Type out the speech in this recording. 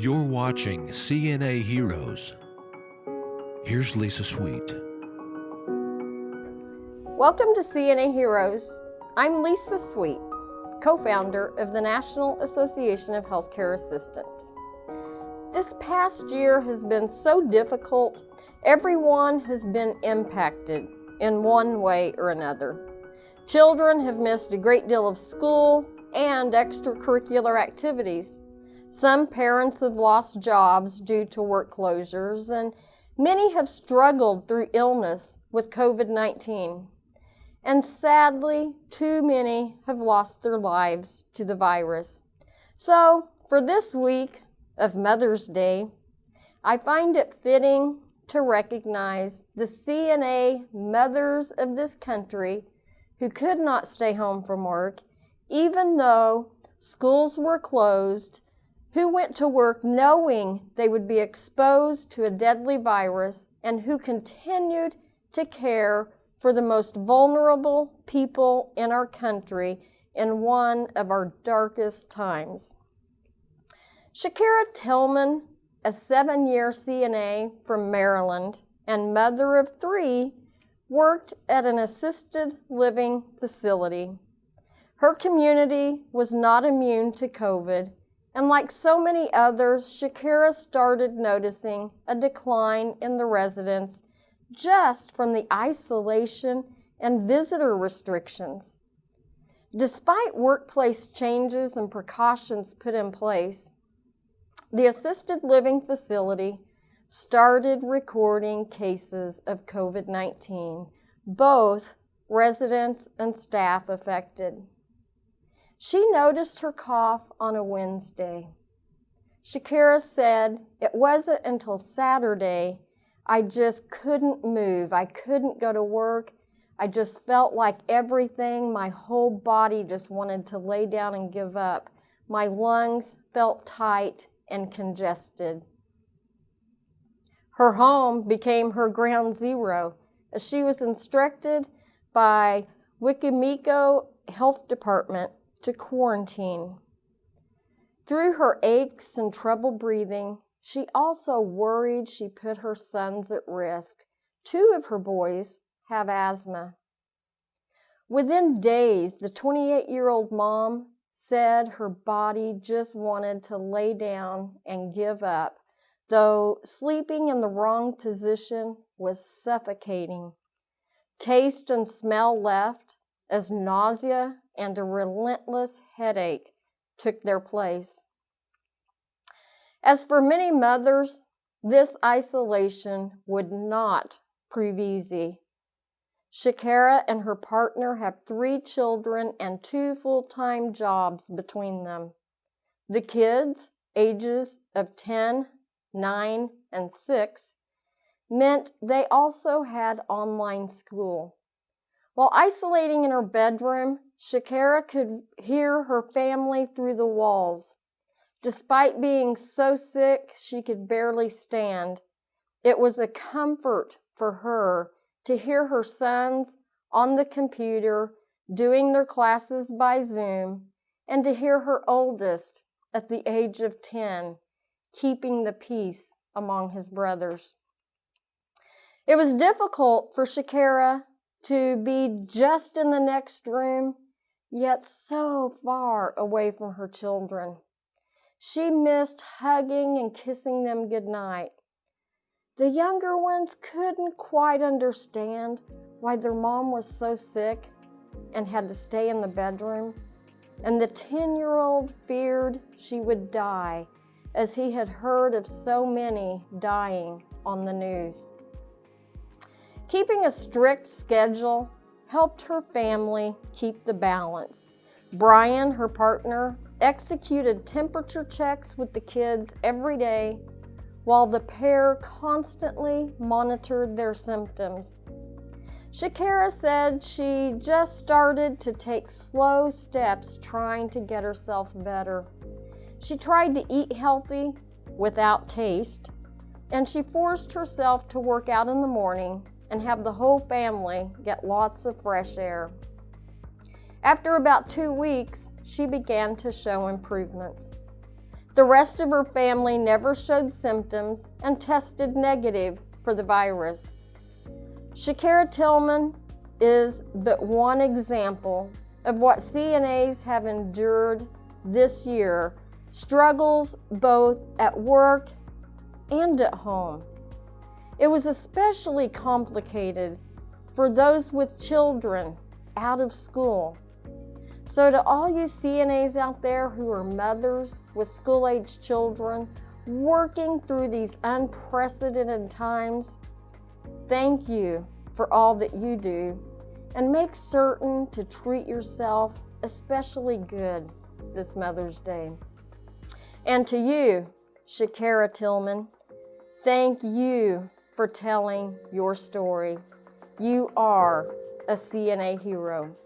You're watching CNA Heroes. Here's Lisa Sweet. Welcome to CNA Heroes. I'm Lisa Sweet, co-founder of the National Association of Healthcare Assistants. This past year has been so difficult. Everyone has been impacted in one way or another. Children have missed a great deal of school and extracurricular activities. Some parents have lost jobs due to work closures, and many have struggled through illness with COVID-19. And sadly, too many have lost their lives to the virus. So, for this week of Mother's Day, I find it fitting to recognize the CNA mothers of this country who could not stay home from work, even though schools were closed, who went to work knowing they would be exposed to a deadly virus, and who continued to care for the most vulnerable people in our country in one of our darkest times. Shakira Tillman, a seven-year CNA from Maryland and mother of three, worked at an assisted living facility. Her community was not immune to COVID, and like so many others, Shakira started noticing a decline in the residents just from the isolation and visitor restrictions. Despite workplace changes and precautions put in place, the assisted living facility started recording cases of COVID-19, both residents and staff affected. She noticed her cough on a Wednesday. Shakira said it wasn't until Saturday I just couldn't move. I couldn't go to work. I just felt like everything, my whole body just wanted to lay down and give up. My lungs felt tight and congested. Her home became her ground zero as she was instructed by Wicomico Health Department to quarantine. Through her aches and trouble breathing, she also worried she put her sons at risk. Two of her boys have asthma. Within days, the 28-year-old mom said her body just wanted to lay down and give up, though sleeping in the wrong position was suffocating. Taste and smell left as nausea and a relentless headache took their place. As for many mothers, this isolation would not prove easy. Shakira and her partner have three children and two full-time jobs between them. The kids, ages of 10, 9, and 6, meant they also had online school. While isolating in her bedroom, Shakira could hear her family through the walls. Despite being so sick she could barely stand, it was a comfort for her to hear her sons on the computer doing their classes by Zoom and to hear her oldest at the age of 10 keeping the peace among his brothers. It was difficult for Shakira to be just in the next room, yet so far away from her children. She missed hugging and kissing them goodnight. The younger ones couldn't quite understand why their mom was so sick and had to stay in the bedroom. And the 10-year-old feared she would die as he had heard of so many dying on the news. Keeping a strict schedule helped her family keep the balance. Brian, her partner, executed temperature checks with the kids every day while the pair constantly monitored their symptoms. Shakira said she just started to take slow steps trying to get herself better. She tried to eat healthy without taste, and she forced herself to work out in the morning and have the whole family get lots of fresh air. After about two weeks, she began to show improvements. The rest of her family never showed symptoms and tested negative for the virus. Shakira Tillman is but one example of what CNAs have endured this year, struggles both at work and at home. It was especially complicated for those with children out of school. So, to all you CNAs out there who are mothers with school-aged children working through these unprecedented times, thank you for all that you do and make certain to treat yourself especially good this Mother's Day. And to you, Shakira Tillman, thank you for telling your story. You are a CNA hero.